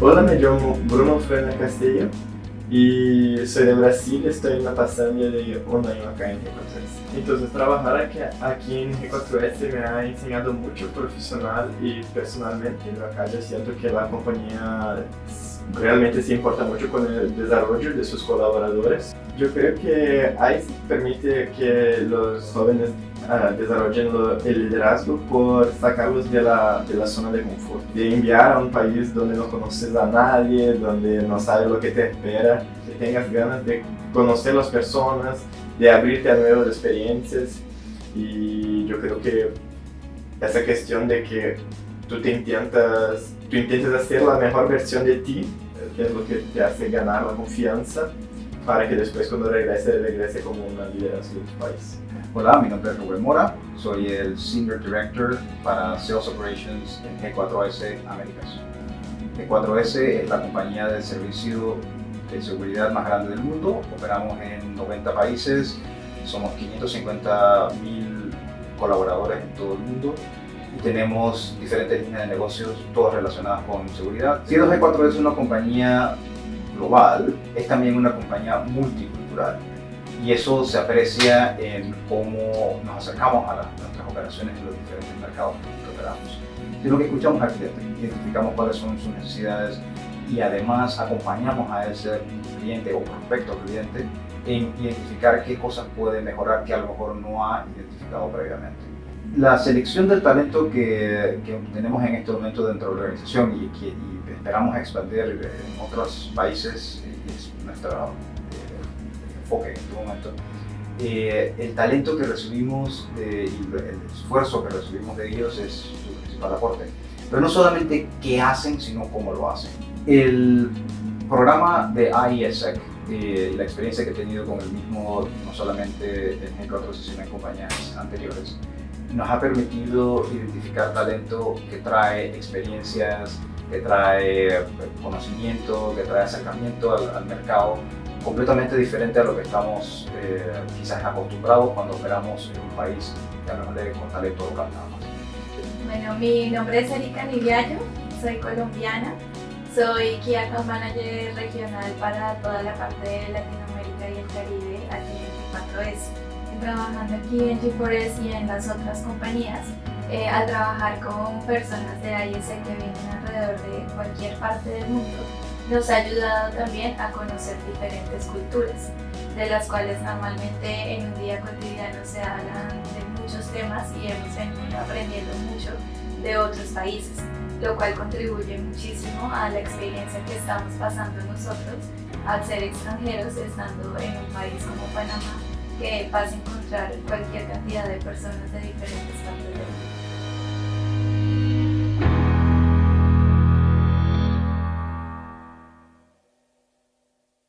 me llamo Bruno Frena Castillo y soy de Brasil, estoy en la pasantía de un año acá en G4S. Entonces trabajar aquí, aquí en G4S me ha enseñado mucho profesional y personalmente. Acá yo siento que la compañía realmente se importa mucho con el desarrollo de sus colaboradores. Yo creo que ICE permite que los jóvenes uh, desarrollen el liderazgo por sacarlos de la, de la zona de confort, de enviar a un país donde no conoces a nadie, donde no sabes lo que te espera, que tengas ganas de conocer las personas, de abrirte a nuevas experiencias y yo creo que esa cuestión de que tú te intentas, tú intentas hacer la mejor versión de ti, que es lo que te hace ganar la confianza para que después cuando regrese, regrese como una liderazgo de tu país. Hola, mi nombre es Rubén Mora, soy el Senior Director para Sales Operations en G4S Américas. G4S es la compañía de servicio de seguridad más grande del mundo, operamos en 90 países, somos 550 mil colaboradores en todo el mundo tenemos diferentes líneas de negocios, todas relacionadas con seguridad. Siendo G4S una compañía global, es también una compañía multicultural y eso se aprecia en cómo nos acercamos a, nuestras operaciones en los diferentes mercados que operamos. Es lo que escuchamos al cliente, identificamos cuáles son sus necesidades y además acompañamos a ese cliente o prospecto cliente en identificar qué cosas puede mejorar que a lo mejor no ha identificado previamente. La selección del talento que, que tenemos en este momento dentro de la organización y que esperamos expandir en otros países es nuestro eh, enfoque en este momento. Eh, el talento que recibimos y el esfuerzo que recibimos de ellos es su principal aporte. Pero no solamente qué hacen, sino cómo lo hacen. El programa de IESEC y la experiencia que he tenido con el mismo, no solamente en G4, sino en compañías anteriores, nos ha permitido identificar talento que trae experiencias, que trae conocimiento, que trae acercamiento al, mercado completamente diferente a lo que estamos eh, quizás acostumbrados cuando operamos en un país que hablamos con talento local nada más. Bueno, mi nombre es Erika Niviallo, soy colombiana, soy Key Account Manager regional para toda la parte de Latinoamérica y el Caribe aquí en 4S. Trabajando aquí en G4S y en las otras compañías, eh, al trabajar con personas de AIS que vienen alrededor de cualquier parte del mundo, nos ha ayudado también a conocer diferentes culturas, de las cuales normalmente en un día cotidiano se hablan de muchos temas y hemos venido aprendiendo mucho de otros países, lo cual contribuye muchísimo a la experiencia que estamos pasando nosotros al ser extranjeros estando en un país como Panamá, que vas a encontrar cualquier cantidad de personas de diferentes partes del mundo.